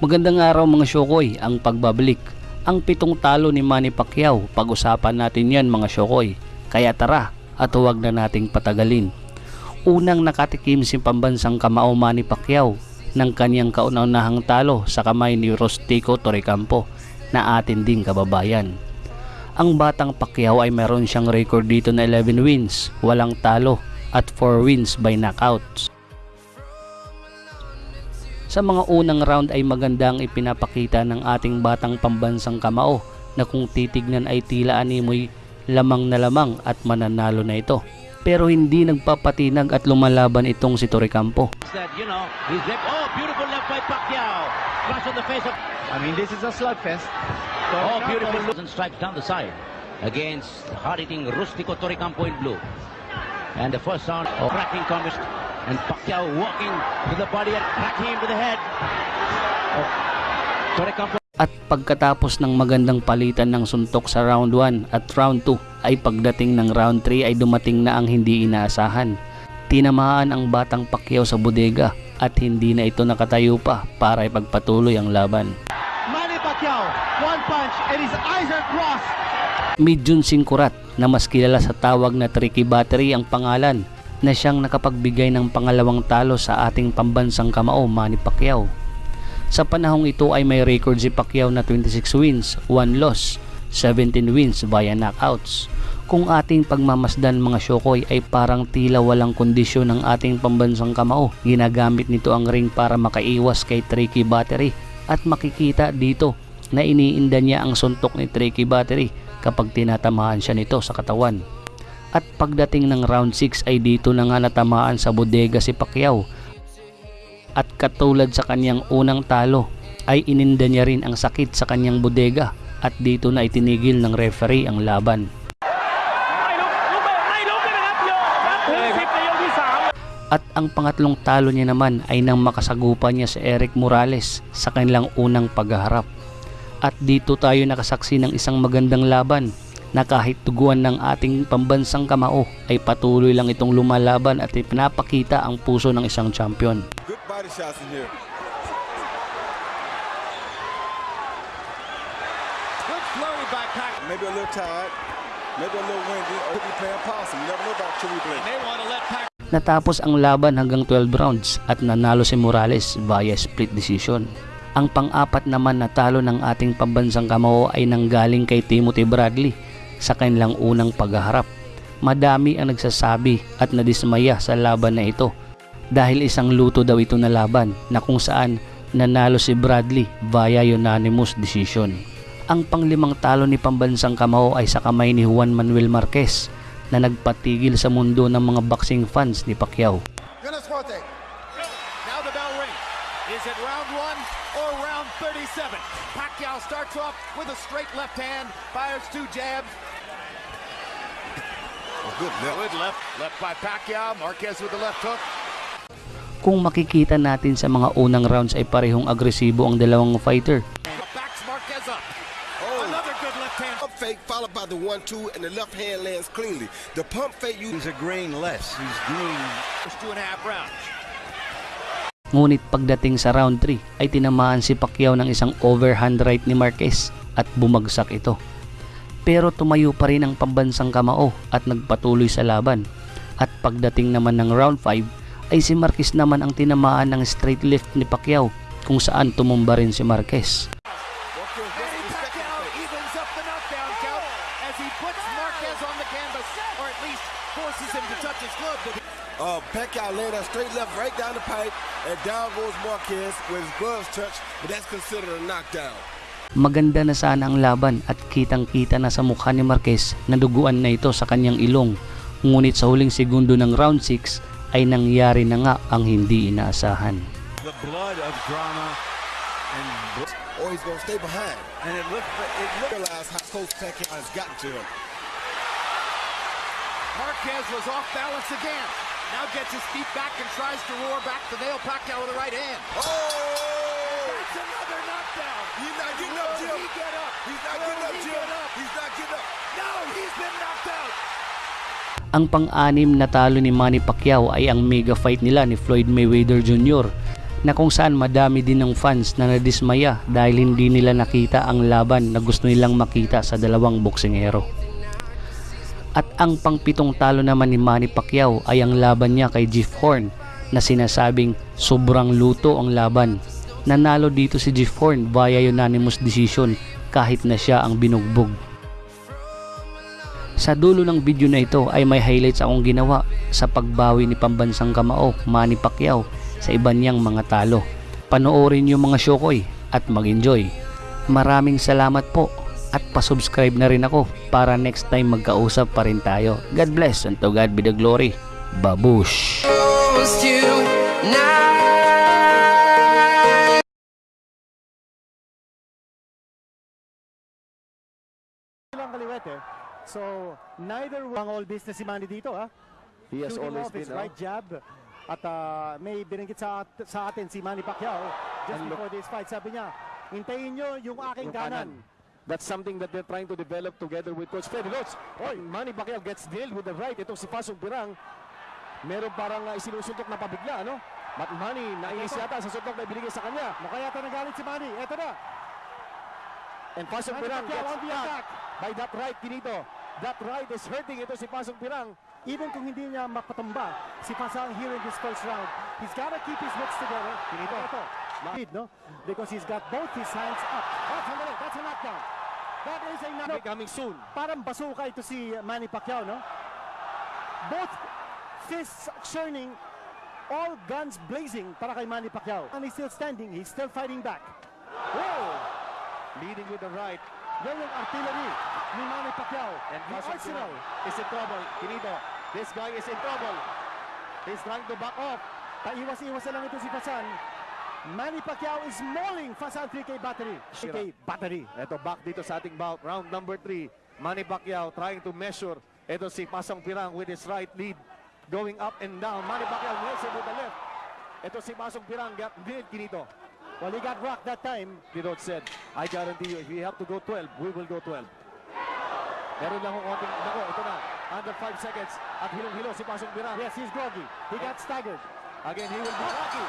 Magandang araw mga Shokoy, ang pagbabalik. Ang pitong talo ni Manny Pacquiao, pag-usapan natin yan mga Shokoy. Kaya tara, at huwag na nating patagalin. Unang nakatikim si pambansang kamao Manny Pacquiao ng kanyang kauna-unahang talo sa kamay ni Rostico Torrecampo na atin ding kababayan. Ang batang Pacquiao ay meron siyang record dito na 11 wins, walang talo at 4 wins by knockouts. Sa mga unang round ay magandang ipinapakita ng ating batang pambansang kamao na kung titignan ay tila animoy lamang na lamang at mananalo na ito. Pero hindi nagpapatinag at lumalaban itong si Torrecampo. you know, he's left. Oh, beautiful left by Pacquiao. Flash on the face of. I mean, this is a slugfest. Oh, beautiful look and down the side against hard-hitting Rustico Torrecampo in blue. And the first round, oh, cracking comes and Pacquiao walking to the body and cracking him to the head. Oh, At pagkatapos ng magandang palitan ng suntok sa round 1 at round 2 ay pagdating ng round 3 ay dumating na ang hindi inaasahan. Tinamaan ang batang Pacquiao sa bodega at hindi na ito nakatayo pa para ipagpatuloy ang laban. Manny Pacquiao, one punch, and his eyes are crossed. Midjun Singkurat na mas kilala sa tawag na Tricky Battery ang pangalan na siyang nakapagbigay ng pangalawang talo sa ating pambansang kamao Manny Pacquiao. Sa panahong ito ay may record si Pacquiao na 26 wins, 1 loss, 17 wins via knockouts. Kung ating pagmamasdan mga Shokoy ay parang tila walang kondisyon ng ating pambansang kamao. Ginagamit nito ang ring para makaiwas kay Tricky Battery at makikita dito na iniinda niya ang suntok ni Tricky Battery kapag tinatamaan siya nito sa katawan. At pagdating ng round 6 ay dito na nga natamaan sa bodega si Pacquiao. At katulad sa kanyang unang talo ay ininda niya rin ang sakit sa kanyang bodega at dito na itinigil ng referee ang laban. At ang pangatlong talo niya naman ay nang makasagupa niya sa Eric Morales sa kanilang unang paghaharap. At dito tayo nakasaksi ng isang magandang laban na kahit tuguan ng ating pambansang kamao ay patuloy lang itong lumalaban at ipinapakita ang puso ng isang champion. Good body shots in here. Good flurry by Pacquiao. Maybe a little tired, maybe a little windy, or could be playing possum. You never know about Chewy Blake. They want to let Pacquiao. Natapos ang laban hanggang 12 rounds at nanalo si Morales via split decision. Ang pang-apat naman na talo ng ating pambansang kamao ay nanggaling kay Timothy Bradley sa kanilang unang paghaharap. Madami ang nagsasabi at nadismaya sa laban na ito dahil isang luto daw ito na laban na kung saan nanalo si Bradley via unanimous decision. Ang panglimang talo ni pambansang kamao ay sa kamay ni Juan Manuel Marquez na nagpatigil sa mundo ng mga boxing fans ni Pacquiao. Now the bell rings. Is it round one or round 37? Pacquiao starts off with a straight left hand, fires two jabs. Good left. Good left, left by Pacquiao. Marquez with the left hook. Kung makikita natin sa mga unang rounds ay parehong agresibo ang dalawang fighter. Backs Marquez up. Another good left hand. Pump fake followed by the one-two, and the left hand lands cleanly. The pump fake you. He's a grain less. He's green. First two and a half rounds. Ngunit pagdating sa round 3 ay tinamaan si Pacquiao ng isang overhand right ni Marquez at bumagsak ito. Pero tumayo pa rin ang pambansang kamao at nagpatuloy sa laban. At pagdating naman ng round 5 ay si Marquez naman ang tinamaan ng straight left ni Pacquiao kung saan tumumba rin si Marquez. Uh, Pacquiao laid that straight left right down the pipe, and down goes Marquez with his gloves touched, but that's considered a knockdown. Maganda na sana ang laban at kitang-kita na sa mukha ni Marquez na duguan na ito sa kanyang ilong. Ngunit sa huling segundo ng round 6 ay nangyari na nga ang hindi inaasahan. The blood of drama and Or he's gonna stay behind. and it looked it looked Realize how close Pacquiao has gotten to him. Marquez was off balance again. Now gets his feet back and tries to roar back to nail Pacquiao with the right hand. Oh! That's another knockdown. He's not getting up, Will Jim. he get up? He's not Will getting up, he Jim. get up? He's not getting up. No, he's been knocked out. Ang pang-anim na talo ni Manny Pacquiao ay ang mega fight nila ni Floyd Mayweather Jr. na kung saan madami din ng fans na nadismaya dahil hindi nila nakita ang laban na gusto nilang makita sa dalawang boksingero. At ang pangpitong talo naman ni Manny Pacquiao ay ang laban niya kay Jeff Horn na sinasabing sobrang luto ang laban. Nanalo dito si Jeff Horn via unanimous decision kahit na siya ang binugbog. Sa dulo ng video na ito ay may highlights akong ginawa sa pagbawi ni pambansang kamao Manny Pacquiao sa iba niyang mga talo. Panoorin yung mga show ko eh at mag-enjoy. Maraming salamat po at pasubscribe na rin ako para next time magkausap pa rin tayo. God bless and to God be the glory. Babush! Lang kaliwete. So, neither ang all business si Manny dito, ha? He has Shooting always off his been. right jab. At ah, may binanggit sa, sa atin si Manny Pacquiao just And look- before this fight. Sabi niya, hintayin nyo yung aking kanan. kanan. That's something that they're trying to develop together with Coach Freddy Lots. Oy, Manny Pacquiao gets nailed with the right. Itong si Pasong Pirang, meron parang uh, isinusuntok na pabigla, ano? But Manny, nainis yata sa suntok na ibinigay sa kanya. Mukha yata nagalit si Manny. Eto na. And Pasong Manny Pirang Pacquiao gets attack. by that right, Kinito. That right is hurting ito si Pasong Pirang. Even kung hindi niya mapatumba si Pasang here in this first round, he's gotta keep his wits together. Pinito. Ito. Lead, no? Because he's got both his hands up. Oh, sandali. That's a knockdown. That is a knockdown. Coming soon. Parang basuka ito si Manny Pacquiao, no? Both fists churning, all guns blazing para kay Manny Pacquiao. And he's still standing, he's still fighting back. Whoa! Leading with the right. Yung artillery ni Manny Pacquiao. And the arsenal. Is in trouble. Kinito, this guy is in trouble. He's trying to back off. Paiwas-iwas lang ito si Fasan. Manny Pacquiao is mauling Fasan 3K battery. 3K battery. Ito back dito sa ating bout. Round number 3. Manny Pacquiao trying to measure. Ito si Pasong Pirang with his right lead. Going up and down. Manny Pacquiao him with the left. Ito si Pasong Pirang. Nailed Kinito. Well, he got rocked that time. Kinito said, I guarantee you, if we have to go 12, we will go 12. Meron lang akong konting, nako, ito na. Under 5 seconds. At hilong-hilo si Pasong Pirang. Yes, he's groggy. He got staggered. Again, he will be lucky.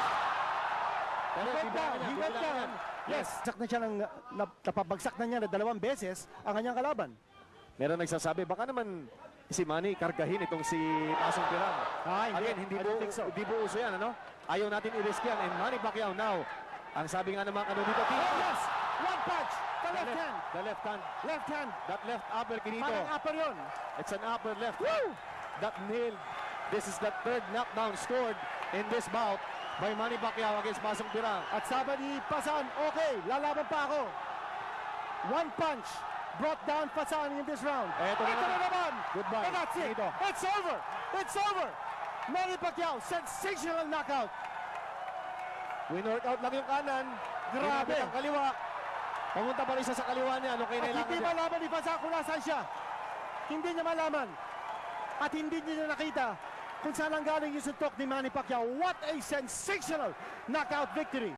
Pero He went down. He went down. Yes. Sak na siya ng, na, napabagsak na niya na dalawang beses ang kanyang kalaban. Meron nagsasabi, baka naman si Manny kargahin itong si Pasong Pirang. Ah, hindi. Again, hindi think so. hindi uso yan, ano? Ayaw natin i-risk yan. And Manny Pacquiao now, ang sabi nga naman, ano dito, team? Oh, yes! One punch! The The left hand! The left hand. Left hand! That left upper, Kinito. Parang upper yun. It's an upper left. That nailed. This is the third knockdown scored in this bout by Manny Pacquiao against Pasong Pirang. At sabi ni Pasan, okay, lalaban pa ako. One punch brought down Pasan in this round. Eto na Ito na naman. Goodbye. And that's it. Finito. It's over. It's over. Manny Pacquiao, sensational knockout. Win-workout lang yung kanan. Grabe. Ang kaliwa. Pumunta pa rin siya sa kaliwa niya. Ano At kailangan hindi niya? malaman ni Pasan kung nasaan siya. Hindi niya malaman. At hindi niya nakita kung saan ang galing yung suntok ni Manny Pacquiao. What a sensational knockout victory.